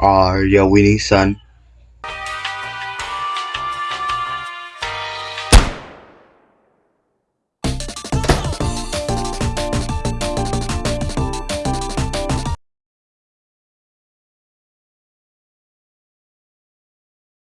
are your winning son.